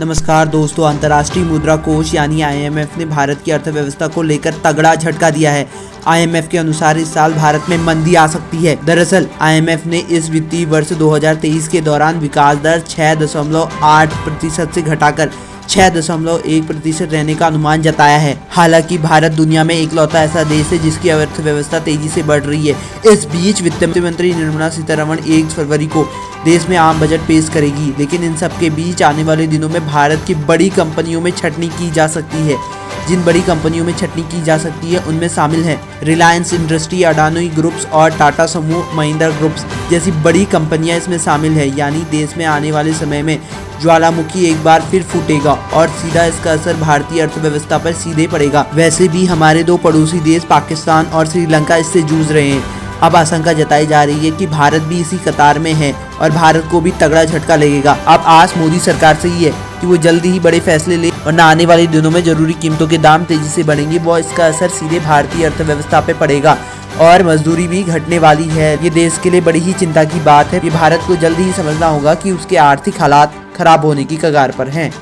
नमस्कार दोस्तों, अंतर्राष्ट्रीय मुद्रा कोष यानी आईएमएफ ने भारत की अर्थव्यवस्था को लेकर तगड़ा झटका दिया है। आईएमएफ के अनुसार इस साल भारत में मंदी आ सकती है। दरअसल आईएमएफ ने इस वित्तीय वर्ष 2023 के दौरान विकास दर 6.8 प्रतिशत से घटाकर छह दशमलव एक प्रतिशत रहने का अनुमान जताया है। हालाँकि भारत दुनिया में इकलौता ऐसा देश है जिसकी अर्थव्यवस्था तेज़ी से बढ़ रही है। इस बीच वित्त मंत्री निर्मला सीतारमण एक फरवरी को देश में आम बजट पेश करेगी, लेकिन इन सबके बीच आने वाले दिनों में भारत की बड़ी कंपनियों में छटनी की जा सकती है। जिन बड़ी कंपनियों में छटनी की जा सकती है, उनमें शामिल है रिलायंस इंडस्ट्री अडानी ग्रुप्स और टाटा समूह महिंद्रा ग्रुप्स जैसी बड़ी कंपनियाँ इसमें शामिल है। यानी देश में आने वाले समय में ज्वालामुखी एक बार फिर फूटेगा और सीधा इसका असर भारतीय अर्थव्यवस्था पर सीधे पड़ेगा। वैसे भी हमारे दो पड़ोसी देश पाकिस्तान और श्रीलंका इससे जूझ रहे हैं। अब आशंका जताई जा रही है कि भारत भी इसी कतार में है और भारत को भी तगड़ा झटका लगेगा। अब आस मोदी सरकार से ही है कि वो जल्दी ही बड़े फैसले ले और न आने वाले दिनों में ज़रूरी कीमतों के दाम तेज़ी से बढ़ेंगे। वो इसका असर सीधे भारतीय अर्थव्यवस्था पे पड़ेगा और मजदूरी भी घटने वाली है। ये देश के लिए बड़ी ही चिंता की बात है। ये भारत को जल्दी ही समझना होगा कि उसके आर्थिक हालात खराब होने की कगार पर हैं।